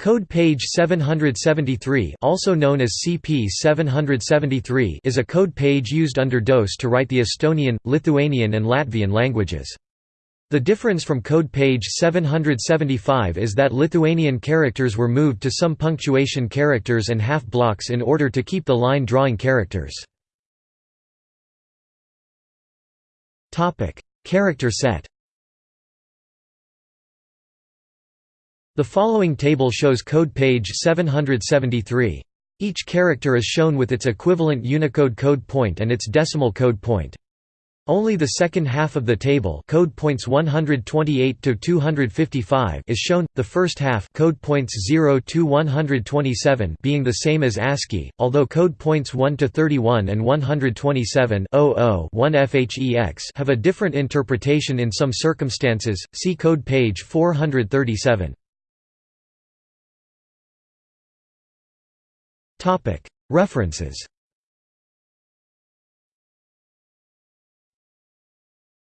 Code page 773 also known as CP 773 is a code page used under DOS to write the Estonian, Lithuanian and Latvian languages. The difference from code page 775 is that Lithuanian characters were moved to some punctuation characters and half blocks in order to keep the line drawing characters. Character set The following table shows code page 773. Each character is shown with its equivalent Unicode code point and its decimal code point. Only the second half of the table code points 128 to 255 is shown, the first half code points 0 to 127 being the same as ASCII, although code points 1 to 31 and 127 1 FHEX have a different interpretation in some circumstances. See code page 437. References